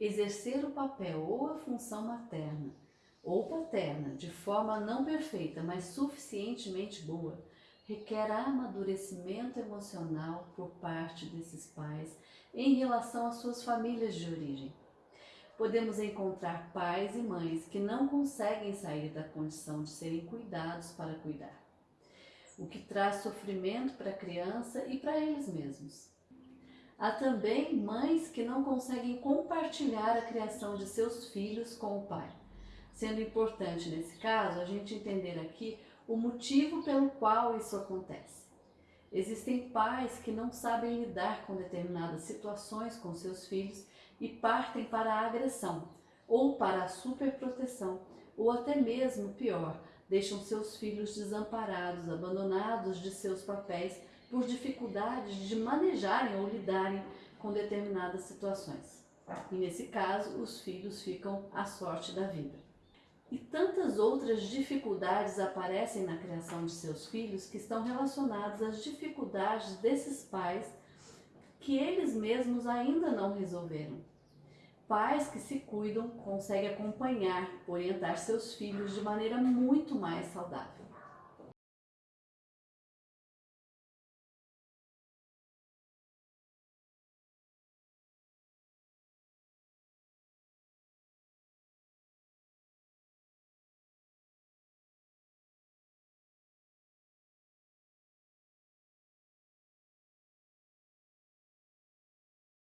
Exercer o papel ou a função materna ou paterna de forma não perfeita, mas suficientemente boa, requer amadurecimento emocional por parte desses pais em relação às suas famílias de origem. Podemos encontrar pais e mães que não conseguem sair da condição de serem cuidados para cuidar, o que traz sofrimento para a criança e para eles mesmos. Há também mães que não conseguem compartilhar a criação de seus filhos com o pai, sendo importante nesse caso a gente entender aqui o motivo pelo qual isso acontece. Existem pais que não sabem lidar com determinadas situações com seus filhos e partem para a agressão ou para a superproteção, ou até mesmo pior, deixam seus filhos desamparados, abandonados de seus papéis por dificuldades de manejarem ou lidarem com determinadas situações. E nesse caso, os filhos ficam à sorte da vida. E tantas outras dificuldades aparecem na criação de seus filhos que estão relacionadas às dificuldades desses pais que eles mesmos ainda não resolveram. Pais que se cuidam conseguem acompanhar, orientar seus filhos de maneira muito mais saudável.